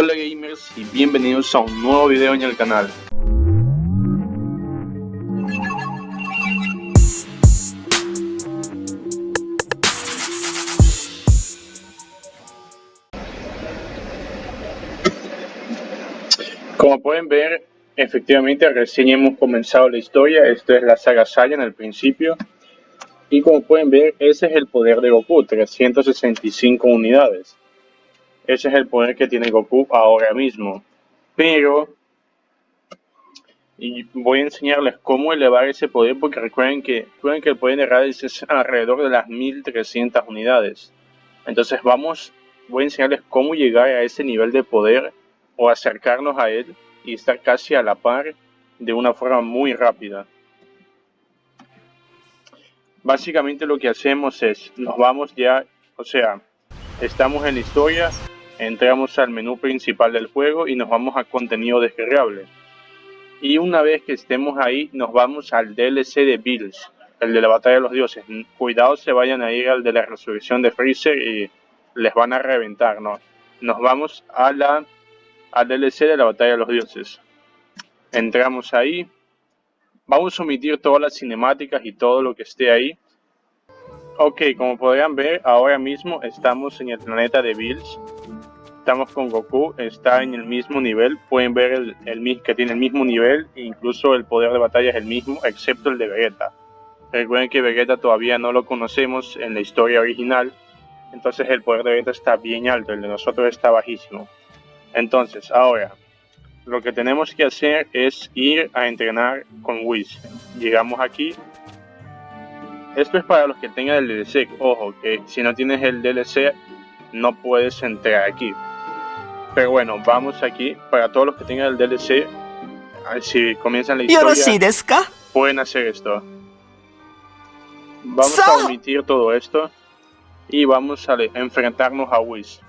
Hola gamers y bienvenidos a un nuevo video en el canal. Como pueden ver, efectivamente recién hemos comenzado la historia, esto es la saga Saiyan al principio. Y como pueden ver, ese es el poder de Goku, 365 unidades. Ese es el poder que tiene Goku ahora mismo. Pero y voy a enseñarles cómo elevar ese poder porque recuerden que, recuerden que el poder de Raditz es alrededor de las 1300 unidades. Entonces vamos, voy a enseñarles cómo llegar a ese nivel de poder o acercarnos a él y estar casi a la par de una forma muy rápida. Básicamente lo que hacemos es, nos vamos ya, o sea, estamos en la historia, entramos al menú principal del juego y nos vamos a contenido descargable. Y una vez que estemos ahí, nos vamos al DLC de Bills, el de la batalla de los dioses. Cuidado se vayan a ir al de la resurrección de Freezer y les van a reventar, ¿no? Nos vamos a la, al DLC de la batalla de los dioses. Entramos ahí. Vamos a omitir todas las cinemáticas y todo lo que esté ahí. Ok, como podrían ver, ahora mismo estamos en el planeta de Bills estamos con Goku, está en el mismo nivel, pueden ver el, el, que tiene el mismo nivel, incluso el poder de batalla es el mismo, excepto el de Vegeta. Recuerden que Vegeta todavía no lo conocemos en la historia original, entonces el poder de Vegeta está bien alto, el de nosotros está bajísimo. Entonces, ahora, lo que tenemos que hacer es ir a entrenar con Whis. Llegamos aquí. Esto es para los que tengan el DLC. Ojo, que si no tienes el DLC, no puedes entrar aquí. Pero bueno, vamos aquí. Para todos los que tengan el DLC, si comienzan la historia, pueden hacer esto. Vamos a omitir todo esto y vamos a enfrentarnos a Whis.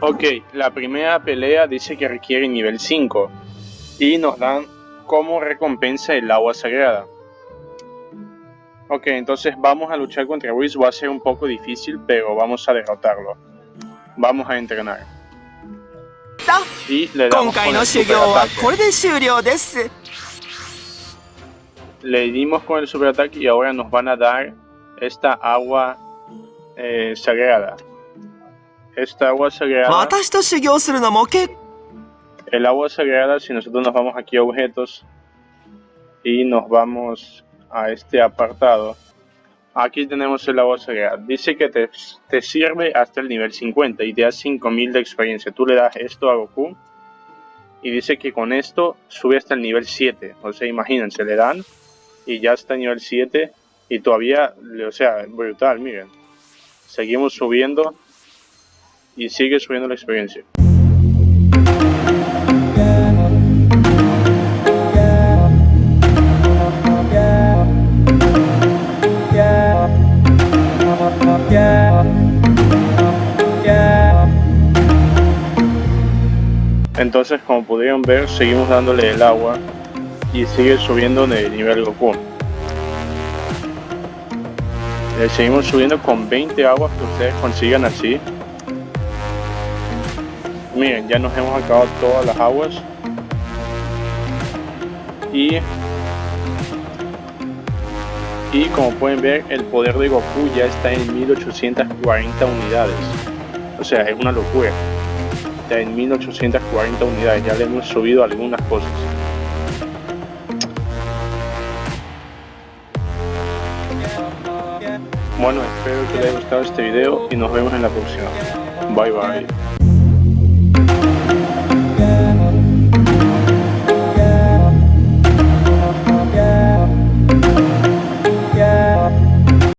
Ok, la primera pelea dice que requiere nivel 5 y nos dan como recompensa el agua sagrada. Ok, entonces vamos a luchar contra Whis. Va a ser un poco difícil, pero vamos a derrotarlo. Vamos a entrenar. Y le damos con el superataque. Le dimos con el superataque y ahora nos van a dar esta agua eh, sagrada. Esta agua sagrada... El agua sagrada, si nosotros nos vamos aquí a objetos y nos vamos a este apartado, aquí tenemos el agua sagrada. Dice que te, te, sirve hasta el nivel 50 y te da 5000 de experiencia. Tú le das esto a Goku y dice que con esto sube hasta el nivel 7. O sea, imagínense, le dan y ya está el nivel 7 y todavía, o sea, brutal, miren. Seguimos subiendo y sigue subiendo la experiencia. Entonces, como pudieron ver, seguimos dándole el agua y sigue subiendo de nivel Goku. Le seguimos subiendo con 20 aguas que ustedes consigan así. Miren, ya nos hemos acabado todas las aguas. Y y como pueden ver el poder de Goku ya está en 1840 unidades o sea es una locura en 1840 unidades ya le hemos subido algunas cosas. Bueno espero que les haya gustado este video y nos vemos en la próxima. Bye bye